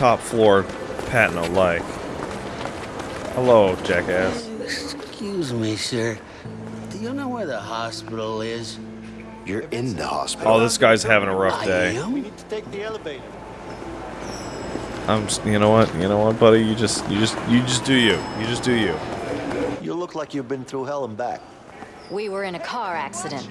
top floor pat no like. Hello, jackass. Excuse me, sir. Do you know where the hospital is? You're in the hospital. Oh, this guy's having a rough day. I day. am? We need to take the elevator. I'm. Just, you know what? You know what, buddy? You just, you just, you just do you. You just do you. You look like you've been through hell and back. We were in a car accident.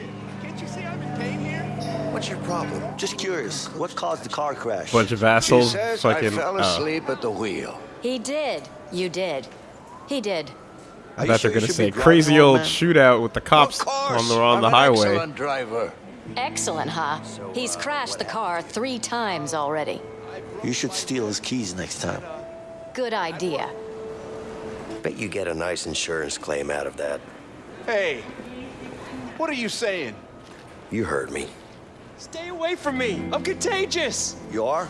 What's your problem? Just curious, what caused the car crash? Bunch of She assholes. says fucking. I fell oh. asleep at the wheel. He did. You did. He did. Are I you bet sure they're gonna say crazy old old man? shootout with the cops Of course. on the on I'm the highway. Excellent driver. Excellent, huh? He's uh, crashed the car three times already. You should steal his keys next time. Good idea. Bet you get a nice insurance claim out of that. Hey, what are you saying? You heard me. Stay away from me. I'm contagious. You are?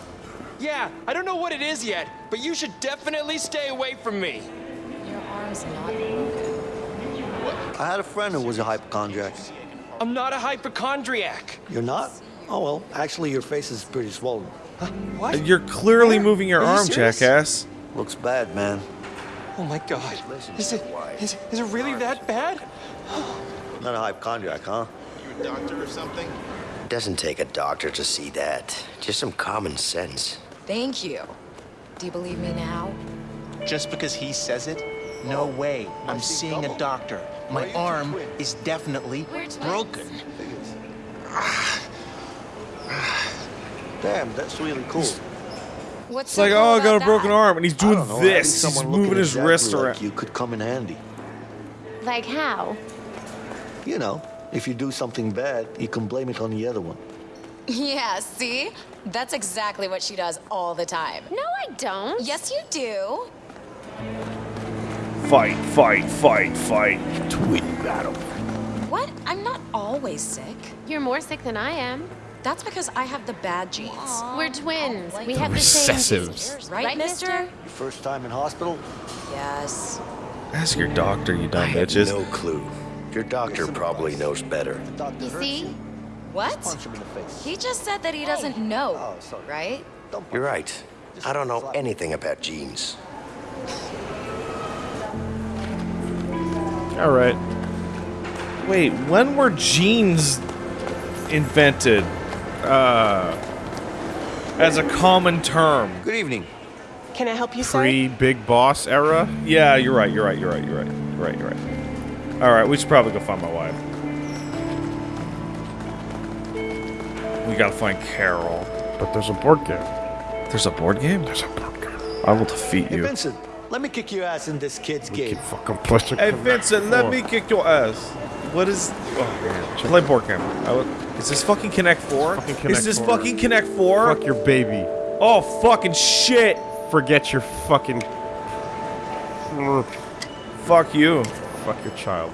Yeah, I don't know what it is yet, but you should definitely stay away from me. Your arm's not moving. I had a friend who was a hypochondriac. I'm not a hypochondriac. You're not? Oh, well, actually, your face is pretty swollen. Huh? What? You're clearly Where? moving your Are you arm, serious? jackass. Looks bad, man. Oh my god. Is it, is, is it really that bad? Not a hypochondriac, huh? You a doctor or something? It doesn't take a doctor to see that. Just some common sense. Thank you. Do you believe me now? Just because he says it? No way. I'm seeing a doctor. My arm is definitely broken. Damn, that's really cool. What's It's like, oh, I got a broken arm, and he's doing know, this. He's someone moving his exactly wrist like around. You could come in handy. Like how? You know, if you do something bad, you can blame it on the other one. Yeah, see? That's exactly what she does all the time. No, I don't. Yes, you do. Fight, fight, fight, fight. Twin battle. What? I'm not always sick. You're more sick than I am. That's because I have the bad genes. We're twins. We have the same Recessives. genes. Right, mister? Your first time in hospital? Yes. Ask your doctor, you I dumb have bitches. no clue. Your doctor probably knows better. The doctor You see? What? Punch him in the face. He just said that he doesn't know, Oh, sorry. right? You're right. I don't know anything about genes. All right. Wait, when were jeans invented? Uh, as a common term. Good evening. Can I help you, sir? Pre Big Boss era. Yeah, you're right. You're right. You're right. You're right. You're right. You're right. All right, we should probably go find my wife. We gotta find Carol. But there's a board game. There's a board game. There's a board game. I will defeat you. Hey, you. Vincent, let me kick your ass in this kid's game. Keep fucking pushing. Hey Vincent, let me kick your ass. What is? Oh man, play board game. I would- Is this fucking Connect Four? Fucking is this 4. fucking Connect Four? Fuck your baby. Oh fucking shit! Forget your fucking. Fuck you. Fuck your child.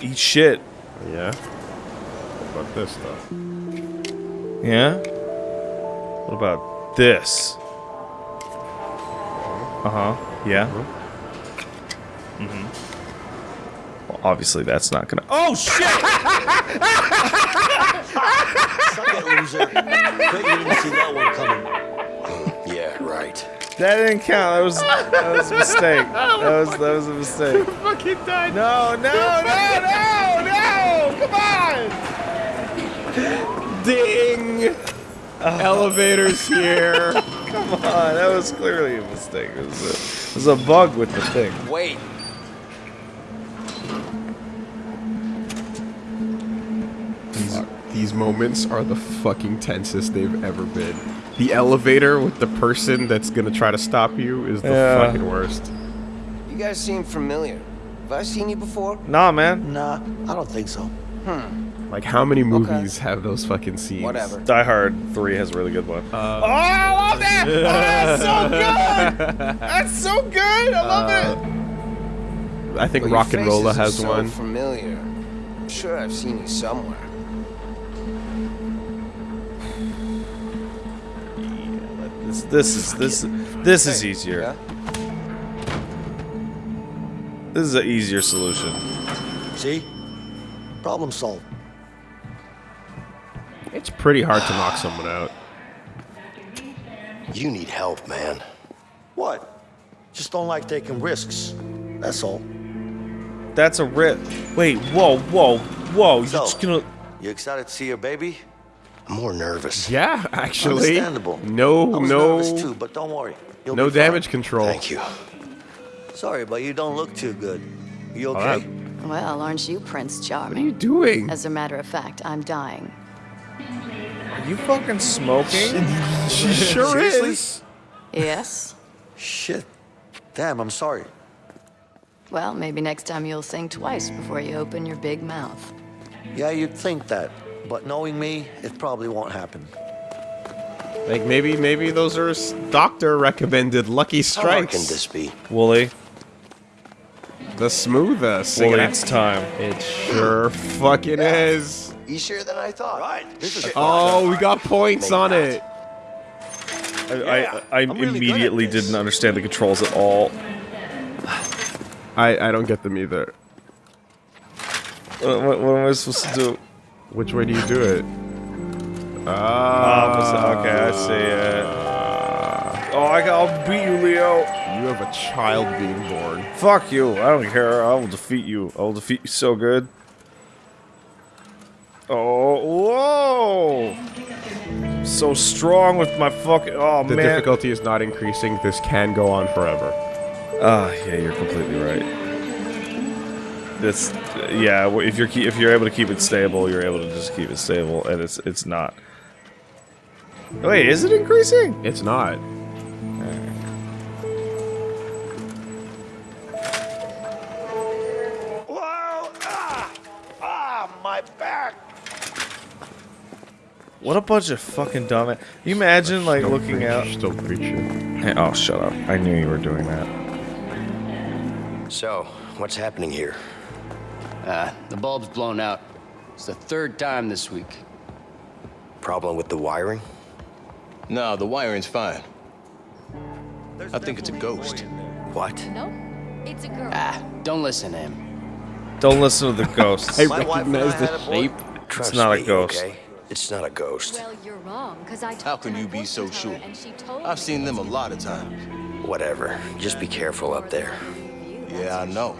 Eat shit. Yeah. What about this though? Yeah. What about this? Uh huh. Yeah. Mm-hmm. Well, obviously that's not gonna. Oh shit! That didn't count. That was that was a mistake. Oh, that was that was a mistake. Fucking died. No, no, no, no, no! Come on! Ding. Elevators here. Come on, that was clearly a mistake. It was a, it was a bug with the thing. Wait. These, these moments are the fucking tensest they've ever been. The elevator with the person that's gonna try to stop you is the Yeah. fucking worst. You guys seem familiar. Have I seen you before? Nah, man. Nah, I don't think so. Hmm. Like, how many movies have those fucking scenes? Whatever. Die Hard 3 has a really good one. Uh, oh, I love that! Oh, that's so good! That's so good! I love it! I think Well, RocknRolla faces are has so one. familiar. I'm sure I've seen you somewhere. This, this is this this is easier. This is an easier solution. See? Problem solved. It's pretty hard to knock someone out. You need help, man. What? Just don't like taking risks. That's all. That's a rip. Wait, whoa, whoa, whoa. You're just gonna. you excited to see your baby? I'm more nervous. Yeah, actually. Understandable. No, I was no, nervous too, but don't worry. You'll no be fine. damage control. Thank you. Sorry, but you don't look too good. You okay? right. Well, aren't you Prince Charming? What are you doing? As a matter of fact, I'm dying. Are you fucking smoking? She sure Seriously? is. Yes? Shit. Damn, I'm sorry. Well, maybe next time you'll think twice before you open your big mouth. Yeah, you'd think that, but knowing me, it probably won't happen. Like maybe, maybe those are doctor recommended lucky strikes. How hard can strikes. this be? Wooly, The smoothest. Wooly, it's time. It sure fucking is. Easier than I thought. Right. This is Oh, we got points on it. I, Yeah, I, I I'm really immediately this. didn't understand the controls at all. I I don't get them either. What, what, what am I supposed to do? Which way do you do it? Ah. okay, I see it. Oh, I, I'll beat you, Leo. You have a child being born. Fuck you. I don't care. I will defeat you. I will defeat you so good. Oh, whoa! So strong with my fucking. Oh The man. The difficulty is not increasing. This can go on forever. Ah, yeah, you're completely right. This, yeah. If you're if you're able to keep it stable, you're able to just keep it stable, and it's it's not. Wait, is it increasing? It's not. Whoa! Ah! Ah, my back! What a bunch of fucking dumb. Can you imagine like looking preach- out? Still preaching. Hey, oh, shut up! I knew you were doing that. So, what's happening here? Uh, the bulb's blown out. It's the third time this week. Problem with the wiring? No, the wiring's fine. I think it's a ghost. What? No, it's a girl. Ah, don't listen to him. Don't listen to the ghost. I My wife recognize the had a shape. Trust not a ghost. Okay? It's not a ghost. Well, you're wrong, because I How can you be so sure? I've seen them a lot of times. Whatever. Just be careful up there. Yeah, I know.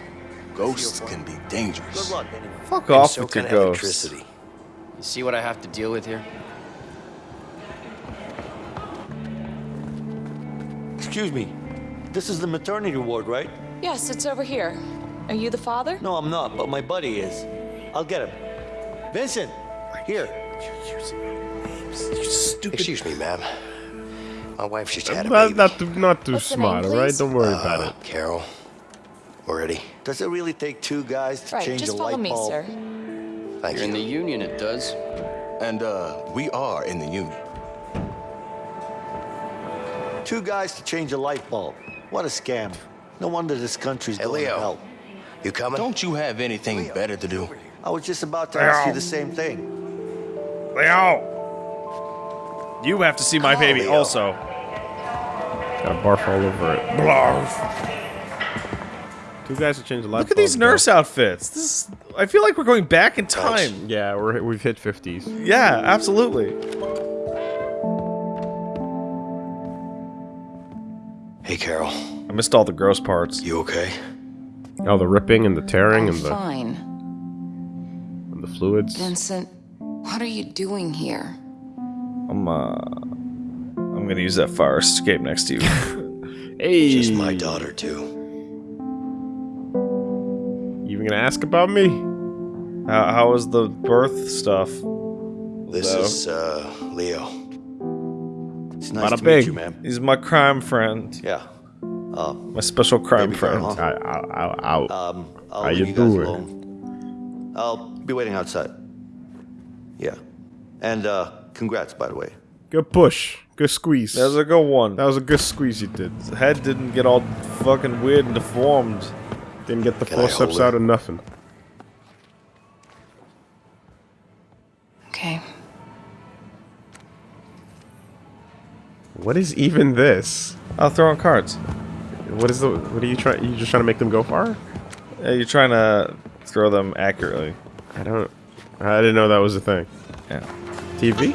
Ghosts can be dangerous. luck. Fuck off so with your can ghosts. electricity. You see what I have to deal with here? Excuse me. This is the maternity ward, right? Yes, it's over here. Are you the father? No, I'm not, but my buddy is. I'll get him. Vincent, here. Excuse me, ma'am. My wife just had a Not, baby. not too, not too smart, all right? Don't worry Uh, about it. Carol. We're ready. Does it really take two guys to Right, change just a follow light me, bulb? sir. Thank You're in the union, it does. And, uh, we are in the union. Two guys to change a light bulb. What a scam. No wonder this country's Hey, going to Leo. hell. You coming? Don't you have anything better to do? I was just about to ask you the same thing. Leo! You have to see my Come on, baby Leo. also. Got a barf all over it. Two guys to change the light Look at these bulb, though. nurse outfits. This is, I feel like we're going back in Thanks. time. Yeah, we're we've hit fifties. Yeah, absolutely. Hey, Carol. I missed all the gross parts. You okay? Oh, the ripping and the tearing and the fine. and the fluids. Vincent, what are you doing here? I'm uh I'm gonna use that fire escape next to you. Hey, Just my daughter, too. You even gonna ask about me? how, how was the birth stuff? This Leo? is, uh, Leo. It's nice Bada to bing. meet you, ma'am. He's my crime friend. Yeah. Uh, My special crime Baby girl, friend. huh? Ow, ow, ow, ow. um, I'll How you you doing? alone. I'll be waiting outside. Yeah. And, uh, congrats, by the way. Good push. Good squeeze. That was a good one. that was a good squeeze you did. His head didn't get all fucking weird and deformed. Didn't get the Can I forceps out of nothing. Okay. What is even this? I'll throw in cards. What is the? What are you trying? You just trying to make them go far? Yeah, you're trying to throw them accurately. I don't. I didn't know that was a thing. Yeah. TV.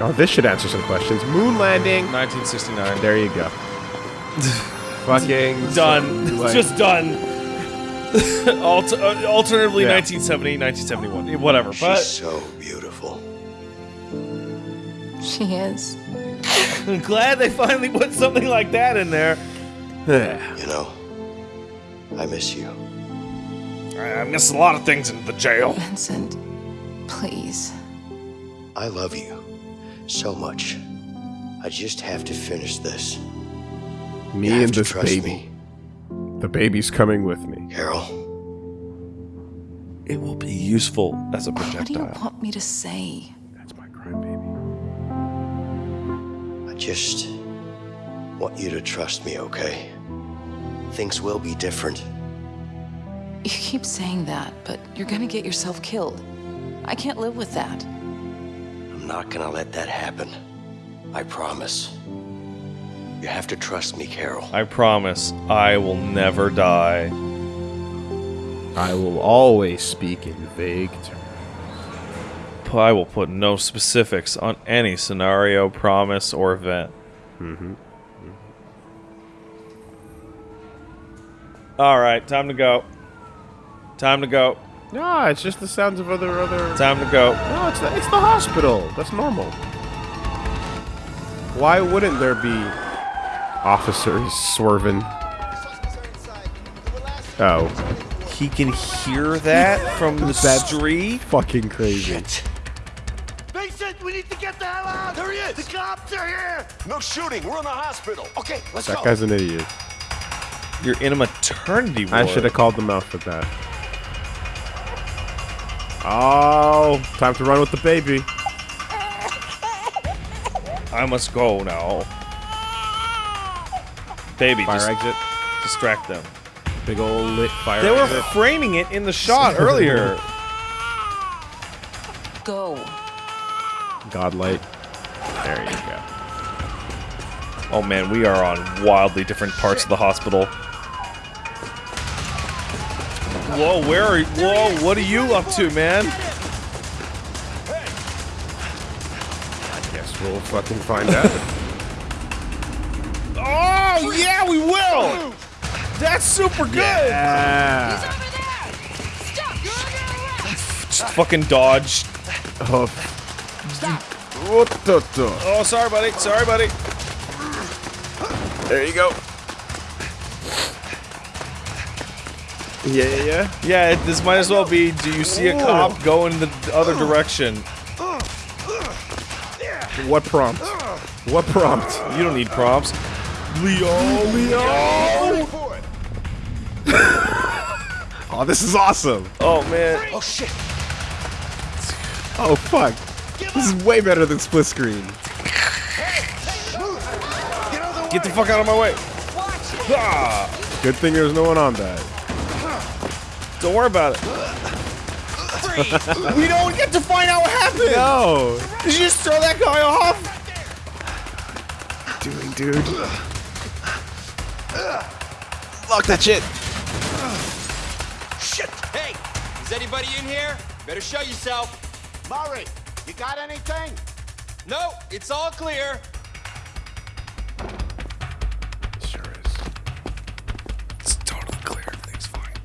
Oh, this should answer some questions. Moon landing. 1969. There you go. Fucking Done. like- Just done. Alt- uh, alternatively, Yeah. 1970, 1971. Whatever. She's But so beautiful. She is. I'm glad they finally put something like that in there. You know, I miss you. I miss a lot of things in the jail. Vincent, please. I love you so much. I just have to finish this. Me You and this baby. me. The baby's coming with me. Carol, It will be useful as a projectile. What do you want me to say? That's my crime baby. I just want you to trust me, okay? Things will be different. You keep saying that, but you're gonna get yourself killed. I can't live with that. I'm not gonna let that happen. I promise. You have to trust me, Carol. I promise I will never die. I will always speak in vague terms. I will put no specifics on any scenario, promise, or event. Mm-hmm. All right, time to go. Time to go. No, it's just the sounds of other other. Time to go. No, it's the, it's the hospital. That's normal. Why wouldn't there be officers swerving? Oh, He can hear that from the That's street. fucking crazy. Vincent, we need to get the hell out! There he is! The cops are here! No shooting, we're in the hospital. Okay, let's That go. guy's an idiot. You're in a maternity ward. I should have called them out for that. Oh, time to run with the baby. I must go now. Baby, Fire just exit. distract them. Big old lit fire They were exit. framing it in the shot earlier. Go. Godlight. There you go. Oh man, we are on wildly different parts of the hospital. Whoa, where are you? Whoa, what are you up to, man? I guess we'll fucking find out. Oh, yeah, we will! That's super good! yeah. Just fucking dodge. Oh. What the- the- Oh, sorry, buddy. Sorry, buddy. There you go. Yeah, yeah, yeah. Yeah, it, this might as well be do you see a cop go in the other direction? What prompt? What prompt? You don't need prompts. Leo, Leo! Oh, this is awesome. Oh, man. Oh shit! Oh, fuck. This is way better than split screen. Get the fuck out of my way. Ah, Good thing there's no one on that. don't worry about it. we don't get to find out what happened. No. Did you just throw that guy off? Doing, dude. Lock that shit. Shit! Hey, is anybody in here? Better show yourself. Murray, you got anything? No, it's all clear. Sure is. It's totally clear. Everything's fine.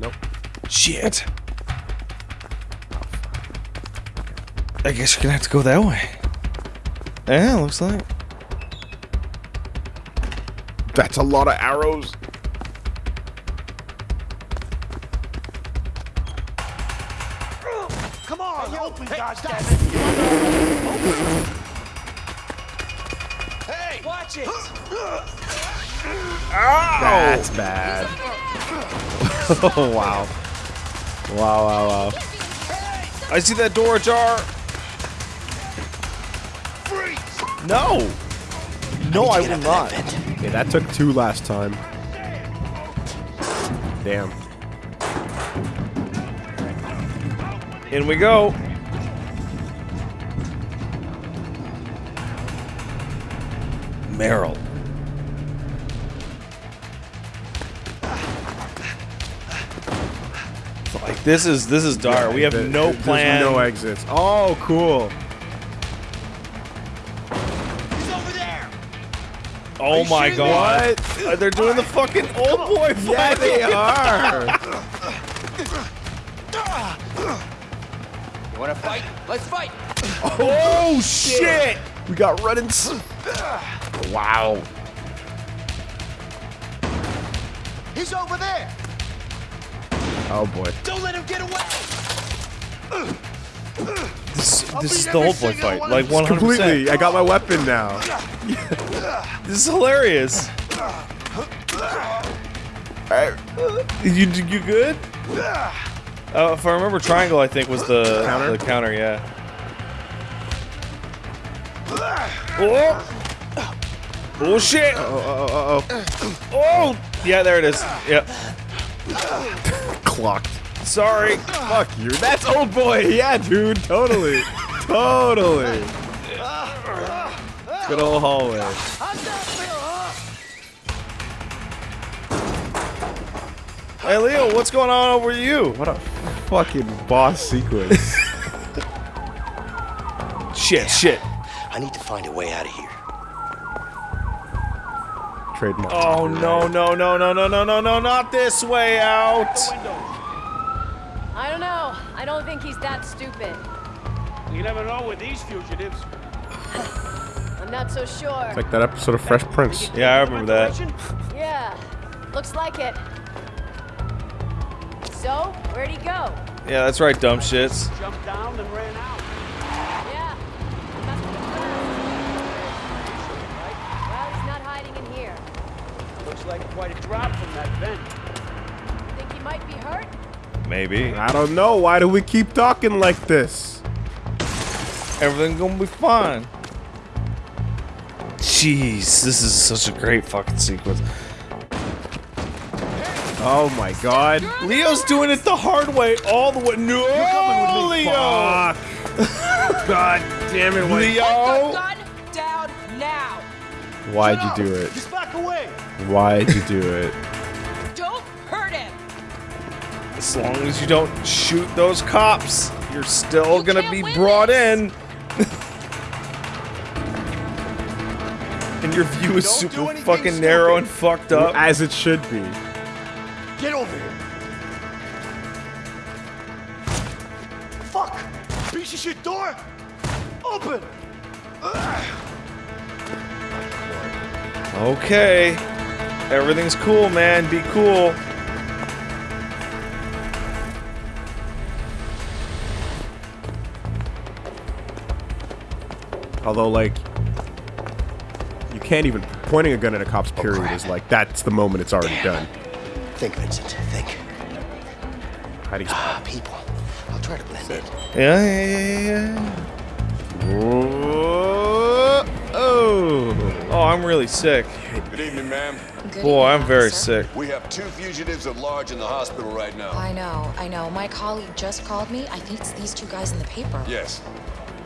Nope. Shit. I guess you're gonna have to go that way. Yeah, looks like. That's a lot of arrows. Come on, open, goddammit! Hey, watch it. That's bad. oh, wow. Wow, wow, wow. I see that door ajar. No. No, I will not. Okay, that took two last time. Damn. In we go. Meryl. Like this is this is dark. we have no plan. no exits. Oh, cool. Oh my shooting god! Uh, They're doing the fucking Oldboy fight. Yeah, they are. You wanna fight? Let's fight! oh shit! we got running. s- Wow. He's over there. Oh boy. Don't let him get away. This, this is the every Oldboy fight. Like of you. 100. Completely. I got my weapon now. This is hilarious. Alright. You you good? Uh, if I remember, triangle I think was the Counter? The counter, yeah. Oh! Oh shit! Oh, oh, oh, oh, Oh! Yeah, there it is. Yep. oh. Clocked. Sorry. Fuck you. That's Oldboy. Yeah, dude. Totally. totally. Good old hallway. Hey Leo, what's going on over you? What a fucking boss sequence. Shit, shit. I need to find a way out of here. Trademark. Oh no no no no no no no no not this way out. I don't know. I don't think he's that stupid. You never know with these fugitives. I'm not so sure. It's like that episode of Fresh Prince. Yeah, I remember that. Yeah, looks like it. So, where'd he go? Yeah, that's right, dumb shits. Jumped down and ran out. Yeah. he must have been Well, he's not hiding in here. Looks like quite a drop from that vent. Maybe. I don't know. Why do we keep talking like this? Everything gonna be fine. Jeez, this is such a great fucking sequence. Oh my god. Leo's doing it the hard way all the way. No, Leo. Fuck. god damn it. Why, Leo. Gun down now. why'd you do it? Just back away. Why'd you do it? Don't hurt him. As long as you don't shoot those cops, you're still You gonna be brought this. in. and your view is Don't super anything fucking narrow and fucked up. As it should be. Get over here. Fuck. Piece of shit door. Open. Okay. Everything's cool, man. Be cool. Although, like, you can't even pointing a gun at a cop's period crap. is like that's the moment it's already done. Think, Vincent. Think. How do you? Ah, people. I'll try to blend in. Yeah, yeah, yeah, yeah, yeah. Whoa, oh. Oh, I'm really sick. Good evening, ma'am. Good Boy, evening, I'm very officer. sick. We have two fugitives at large in the hospital right now. I know, I know. My colleague just called me. I think it's these two guys in the paper. Yes.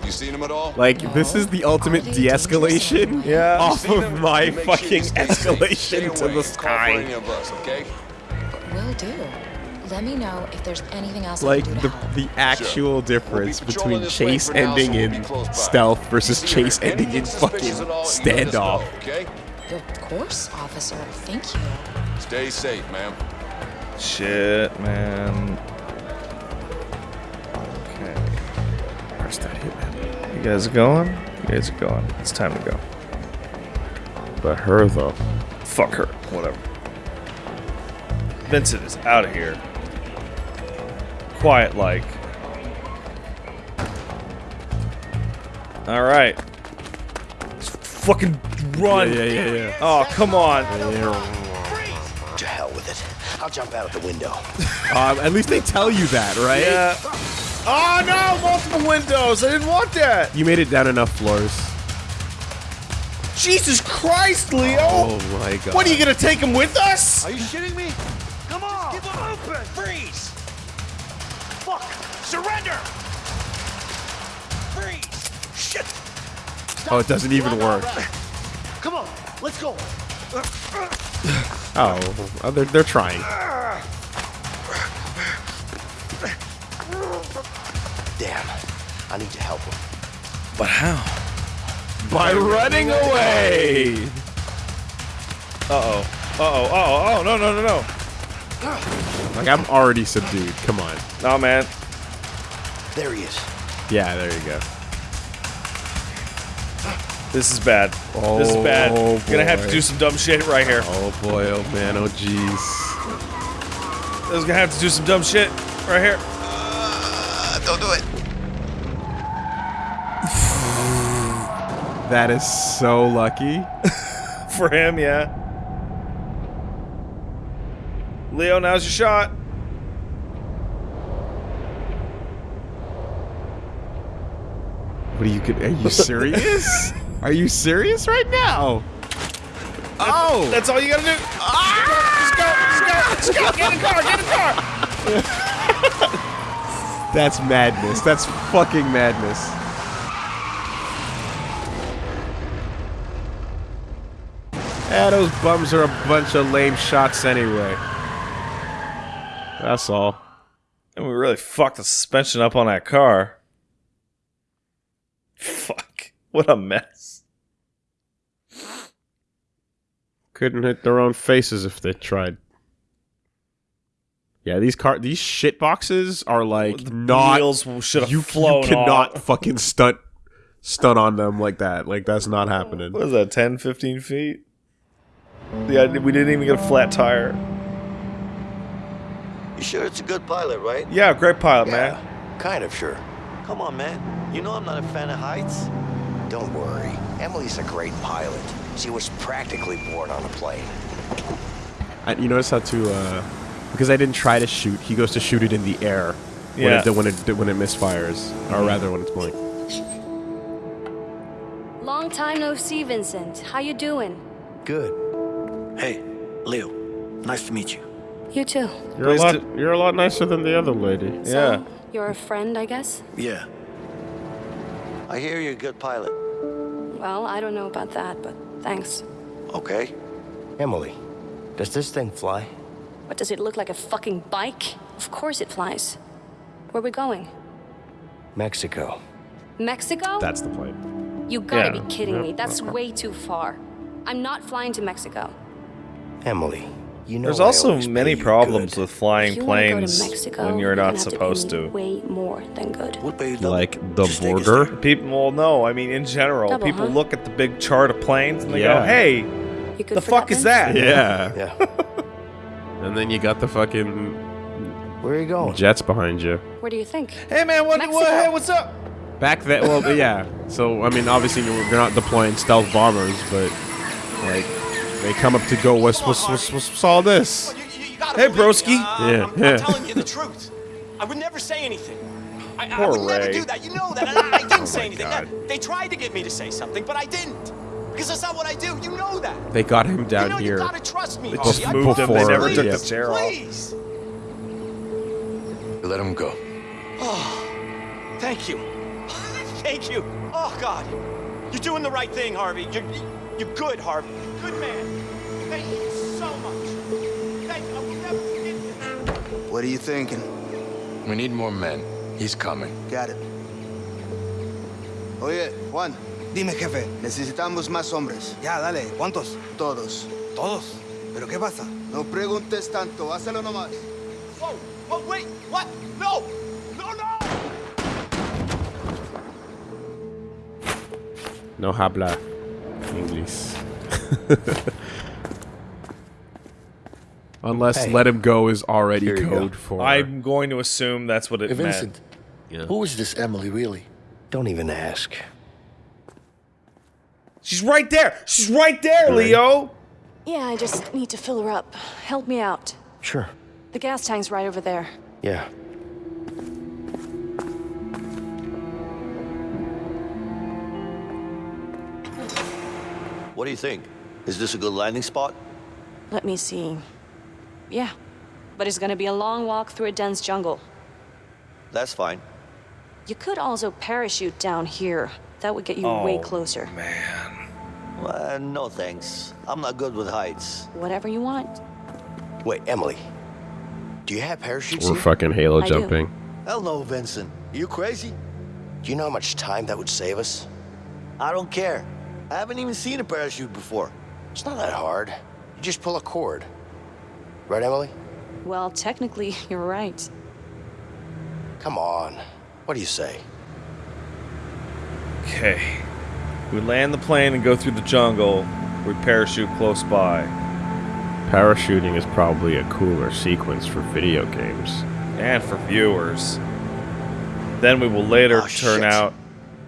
You seen him at all? Like, no. this is the ultimate oh, de-escalation yeah. off of my fucking sure escalation to the sky. Us, okay? Will do. Let me know if there's anything else. Like the the actual sure. difference we'll be between chase ending now, so we'll in stealth versus chase ending in fucking standoff. Know, okay? Of course, officer. Thank you. Stay safe, ma'am. Shit, man. Okay. Where's that hit you guys are going? You guys are going. It's time to go. But her though. Fuck her. Whatever. Vincent is out of here. Quiet like. Alright. Fucking run. Yeah, yeah, yeah, yeah. Oh, come on. To hell with it. I'll jump out of the window. Um, at least they tell you that, right? Yeah. Oh no, multiple windows. I didn't want that. You made it down enough floors. Jesus Christ, Leo. Oh my god. What are you gonna take him with us? Are you shitting me? Come on! Keep them open! Freeze! Fuck! Surrender! Freeze! Shit! Oh, it doesn't even work. Come on, let's go. Oh, oh, they're they're trying. Ah. Damn. I need to help him. But how? By running away. Uh oh. Uh oh. Uh oh. Oh no no no no. Like I'm already subdued. Come on. No man. There he is. Yeah, there you go. This is bad. this is bad. Oh, Gonna have to do some dumb shit right here. Oh boy, oh man, oh jeez. I was gonna have to do some dumb shit right here. don't do it. That is so lucky. For him, yeah. Leo, now's your shot. What are you? Are you serious? are you serious right now? Oh, That's all you gotta do. Ah! Just go, just go, just go. Get in the car, get in the car. that's madness. That's fucking madness. Yeah, those bums are a bunch of lame shots anyway. That's all. And we really fucked the suspension up on that car. Fuck. What a mess. Couldn't hit their own faces if they tried. Yeah, these car these shit boxes are like The not wheels should have you, flown you cannot off. fucking stunt stunt on them like that. Like that's not happening. What is that, 10, 15 feet? Yeah, we didn't even get a flat tire. You sure it's a good pilot, right? Yeah, great pilot, man. Kind of sure. Come on, man. You know I'm not a fan of heights. Don't worry. Emily's a great pilot. She was practically born on a plane. I, you notice how to uh, because I didn't try to shoot. He goes to shoot it in the air when Yeah. it when it when it misfires, or rather when it's blank. Long time no see, Vincent. How you doing? Good. Hey, Leo. Nice to meet you. You too. You're a Pleased lot you're a lot nicer than the other lady. Yeah. You're a friend, I guess? Yeah. I hear you're a good pilot. Well, I don't know about that, but thanks. Okay. Emily, does this thing fly? What, does it look like a fucking bike? Of course it flies. Where are we going? Mexico. Mexico? That's the plane. You gotta Yeah. be kidding Yep. me. That's way too far. I'm not flying to Mexico. Emily, you know There's also many problems good. with flying you planes to Mexico, when you're not have to supposed me to. Way more than good. We'll pay you double. Like the Just border. People, well, no, I mean in general, Double, people huh? look at the big chart of planes and they Yeah. go, "Hey, the fuck is that?" Yeah. Yeah. And then you got the fucking Where are you going? jets behind you. Where do you think? Hey man, what, what hey, what's up? Back then, well, yeah. So I mean, obviously you're, you're not deploying stealth bombers, but like they come up to go, what's what's what's, what's all this? Hey, believe broski. Yeah, I'm, yeah. I'm telling you the truth. I would never say anything. I, I Poor would never Ray. do that. You know that. I, I didn't oh say my anything. God. They tried to get me to say something, but I didn't. Because that's not what I do. You know that. They got him down you know here. you gotta trust me. They just I moved him. They never Before, took yeah. the chair off. Please. Let him go. Oh, Thank you. Thank you. Oh, God. You're doing the right thing, Harvey. You're, you're good, Harvey. You're a good man. Thank you so much. Thank you. I will never forget you. What are you thinking? We need more men. He's coming. Got it. Oye, Juan. Dime, jefe. Necesitamos más hombres. Ya, dale. ¿Cuántos? Todos. ¿Todos? ¿Pero qué pasa? No preguntes tanto. Hazlo nomás. Whoa. Whoa, wait. What? No. No, no. No habla English. Unless Hey. let him go is already Here code go. for. I'm going to assume that's what it Hey, meant. Vincent. Who is this Emily, really? Don't even ask. She's right there. She's right there, Leo. Yeah, I just need to fill her up. Help me out. Sure. The gas tank's right over there. Yeah. What do you think? Is this a good landing spot? Let me see. Yeah, but it's gonna be a long walk through a dense jungle. That's fine. You could also parachute down here. That would get you way Oh, closer. Uh, no thanks. I'm not good with heights. Whatever you want. Wait, Emily. Do you have parachutes We're here? fucking Halo I do. jumping. Hell no, Vincent. You crazy? Do you know how much time that would save us? I don't care. I haven't even seen a parachute before. It's not that hard. You just pull a cord. Right, Emily? Well, technically, you're right. Come on. What do you say? Okay. We land the plane and go through the jungle. We parachute close by. Parachuting is probably a cooler sequence for video games. And for viewers. Then we will later Oh, turn shit. out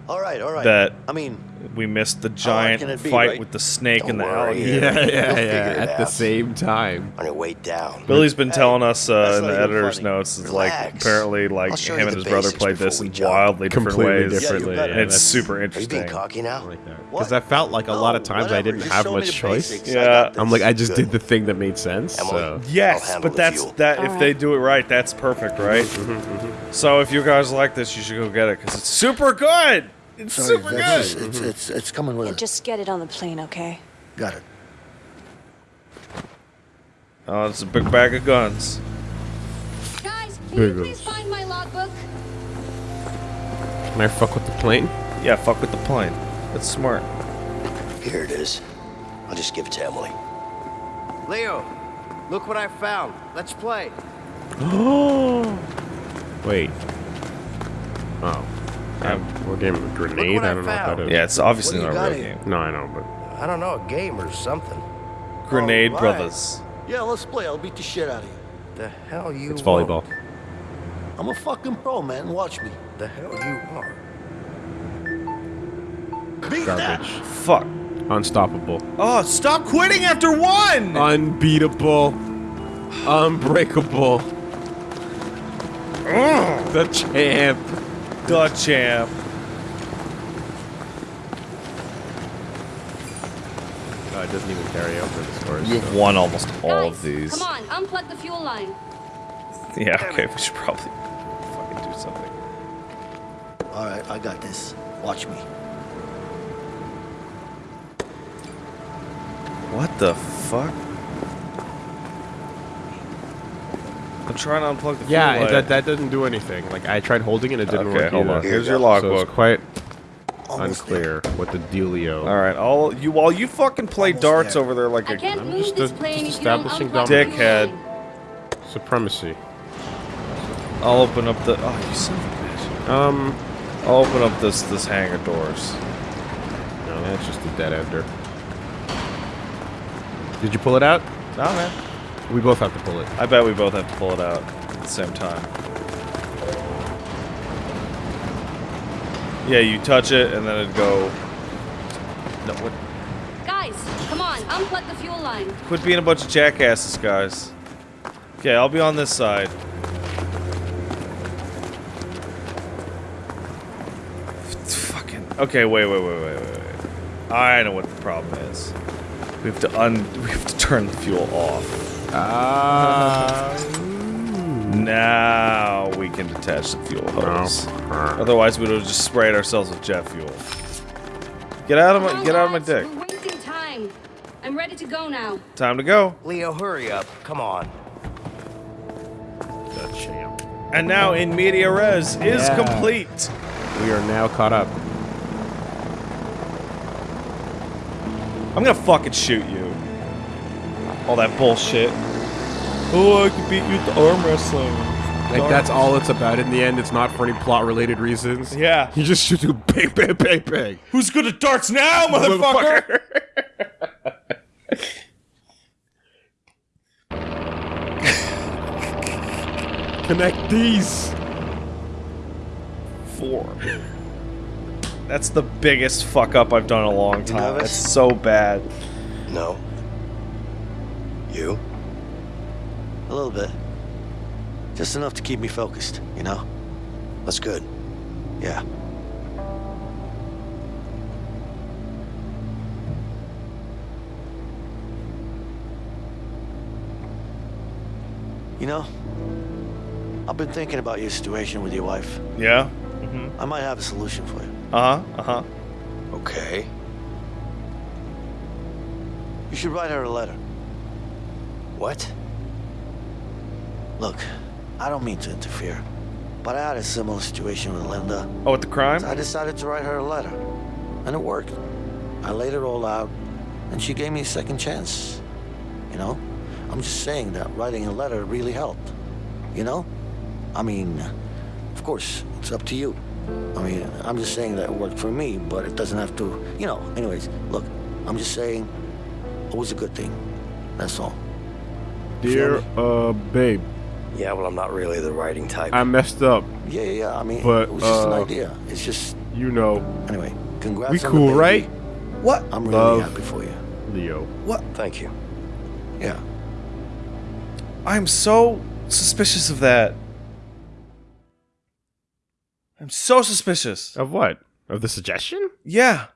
All right, all right. that I mean, we missed the giant be, fight right? with the snake and the Don't worry. alligator. Yeah, yeah, You'll yeah. figure it At the same time. On your way down. Billy's been Hey, telling us uh, in the editor's funny. notes, it's like apparently like him and his brother played this before in wildly different Completely ways. differently, Yeah, you and it's that's- super Are you interesting. being cocky now? Because I felt like a lot of times I didn't have much choice. I Yeah. got I'm like, I just did the thing that made sense. So. Yes, but that's that. If they do it right, that's perfect, right? So if you guys like this, you should go get it because it's super good. It's Sorry, super that's- good. It's, mm-hmm. it's, it's coming with Yeah, it. just get it on the plane, okay? Got it. Oh, it's a big bag of guns. Guys, can There you it please find my logbook? Can I fuck with the plane? Yeah, fuck with the plane. That's smart. Here it is. I'll just give it to Emily. Leo, look what I found. Let's play. Oh. Wait. Oh. Um, we're getting a grenade? what I I don't know what that is. Yeah, it's obviously not a got real here? game. No, I know, but I don't know, a game or something. Grenade Alright. Brothers. Yeah, let's play. I'll beat the shit out of you. The hell you it's won't. volleyball. I'm a fucking pro, man. Watch me. The hell you are. Beat that. Garbage. Fuck. Unstoppable. Oh, stop quitting after one. Unbeatable. Unbreakable. The champ. The champ. Oh, it doesn't even carry over the scores. You've won almost all Guys, of these. come on, unplug the fuel line. Yeah. Okay. We should probably fucking do something. All right, I got this. Watch me. What the fuck? Trying to unplug the fuel Yeah, light. that, that doesn't do anything. Like, I tried holding it, it didn't Okay, work hold either. on. Here's your So it's quite Almost unclear what the dealio. All right, all you while you fucking play Almost darts there. over there like I a can't I'm move just this a- plane just if you establishing unplug the fuel dickhead. Supremacy. I'll open up the oh you son of a bitch. Um, I'll open up this this hangar doors. no, that's just a dead ender. Did you pull it out? No man. We both have to pull it. I bet we both have to pull it out at the same time. Yeah, you touch it and then it'd go. No, what? Guys, come on, unplug the fuel line. Quit being a bunch of jackasses, guys. Okay, I'll be on this side. Fucking. Okay, wait, wait, wait, wait, wait, wait. I know what the problem is. We have to un. We have to turn the fuel off. Ah. Now we can detach the fuel hose. Otherwise, we'd have just sprayed ourselves with jet fuel. Get out of my. on, Get out of my dick. We're wasting time. I'm ready to go now. Time to go. Leo, hurry up. Come on. The champ. And now in media res is Yeah. complete. We are now caught up. I'm gonna fucking shoot you. All that bullshit. Oh, I can beat you at the arm wrestling. Like that's all it's about in the end. It's not for any plot related reasons. Yeah. You just shoot you bang bang bang bang. Who's good at darts now, motherfucker? Connect these. Four. That's the biggest fuck up I've done in a long time. nervous? That's so bad. No. You? A little bit. Just enough to keep me focused, you know? That's good. Yeah. You know, I've been thinking about your situation with your wife. Yeah. Mm -hmm. I might have a solution for you. Uh huh. Uh huh. Okay. You should write her a letter. What? Look, I don't mean to interfere, but I had a similar situation with Linda. Oh, with the crime? So I decided to write her a letter. And it worked. I laid it all out, and she gave me a second chance. You know? I'm just saying that writing a letter really helped. You know? I mean, of course, it's up to you. I mean, I'm just saying that it worked for me, but it doesn't have to, you know. Anyways, look, I'm just saying it was a good thing. That's all. Dear, uh, babe. Yeah, well, I'm not really the writing type. I messed up. Yeah, yeah, yeah. I mean, but, it was just uh, an idea. It's just. You know. Anyway, congrats. We on the cool, baby. right? What? I'm really Love. happy for you. Leo. What? Thank you. Yeah. I'm so suspicious of that. I'm so suspicious. Of what? Of the suggestion? Yeah.